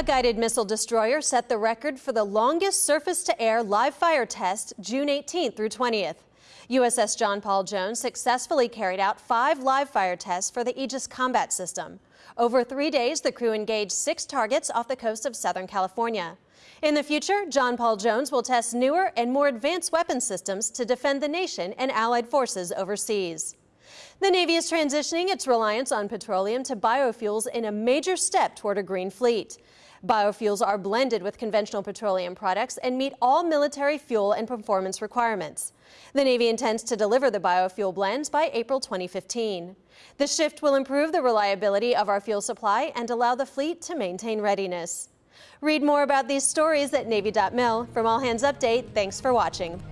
A guided missile destroyer set the record for the longest surface-to-air live fire test June 18th through 20th. USS John Paul Jones successfully carried out five live fire tests for the Aegis combat system. Over three days, the crew engaged six targets off the coast of Southern California. In the future, John Paul Jones will test newer and more advanced weapon systems to defend the nation and allied forces overseas. The Navy is transitioning its reliance on petroleum to biofuels in a major step toward a green fleet. Biofuels are blended with conventional petroleum products and meet all military fuel and performance requirements. The Navy intends to deliver the biofuel blends by April 2015. The shift will improve the reliability of our fuel supply and allow the fleet to maintain readiness. Read more about these stories at Navy.mil. From All Hands Update, thanks for watching.